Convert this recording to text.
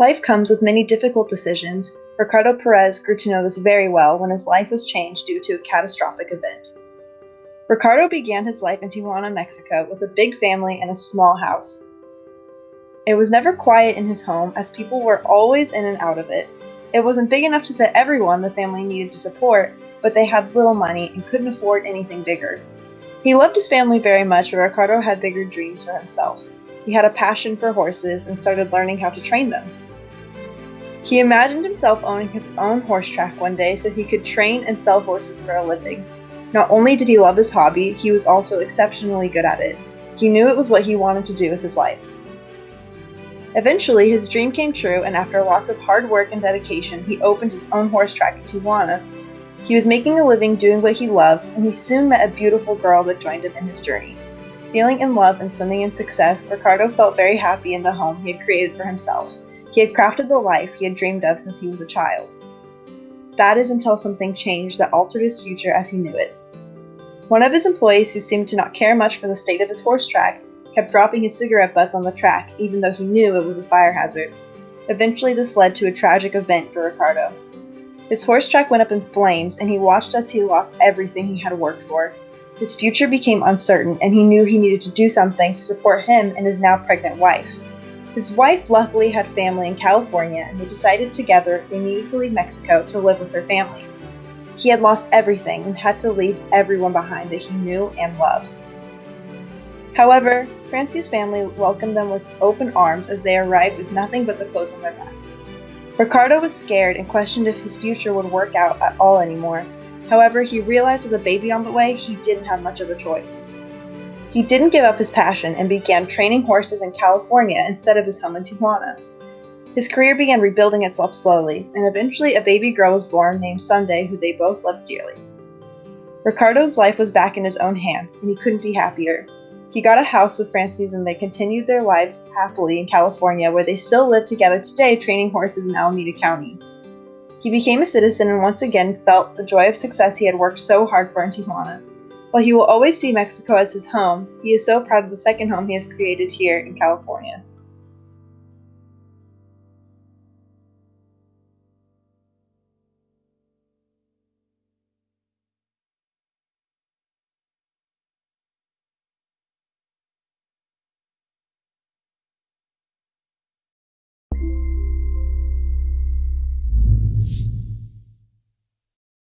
Life comes with many difficult decisions. Ricardo Perez grew to know this very well when his life was changed due to a catastrophic event. Ricardo began his life in Tijuana, Mexico, with a big family and a small house. It was never quiet in his home, as people were always in and out of it. It wasn't big enough to fit everyone the family needed to support, but they had little money and couldn't afford anything bigger. He loved his family very much, but Ricardo had bigger dreams for himself. He had a passion for horses and started learning how to train them. He imagined himself owning his own horse track one day so he could train and sell horses for a living. Not only did he love his hobby, he was also exceptionally good at it. He knew it was what he wanted to do with his life. Eventually, his dream came true, and after lots of hard work and dedication, he opened his own horse track in Tijuana. He was making a living doing what he loved, and he soon met a beautiful girl that joined him in his journey. Feeling in love and swimming in success, Ricardo felt very happy in the home he had created for himself. He had crafted the life he had dreamed of since he was a child. That is until something changed that altered his future as he knew it. One of his employees, who seemed to not care much for the state of his horse track, kept dropping his cigarette butts on the track, even though he knew it was a fire hazard. Eventually, this led to a tragic event for Ricardo. His horse track went up in flames, and he watched as he lost everything he had worked for. His future became uncertain, and he knew he needed to do something to support him and his now pregnant wife. His wife luckily had family in California, and they decided together they needed to leave Mexico to live with her family. He had lost everything and had to leave everyone behind that he knew and loved. However, Francie's family welcomed them with open arms as they arrived with nothing but the clothes on their back. Ricardo was scared and questioned if his future would work out at all anymore. However, he realized with a baby on the way, he didn't have much of a choice. He didn't give up his passion and began training horses in California instead of his home in Tijuana. His career began rebuilding itself slowly, and eventually a baby girl was born named Sunday, who they both loved dearly. Ricardo's life was back in his own hands, and he couldn't be happier. He got a house with Francis, and they continued their lives happily in California, where they still live together today, training horses in Alameda County. He became a citizen and once again felt the joy of success he had worked so hard for in Tijuana. While he will always see Mexico as his home, he is so proud of the second home he has created here in California.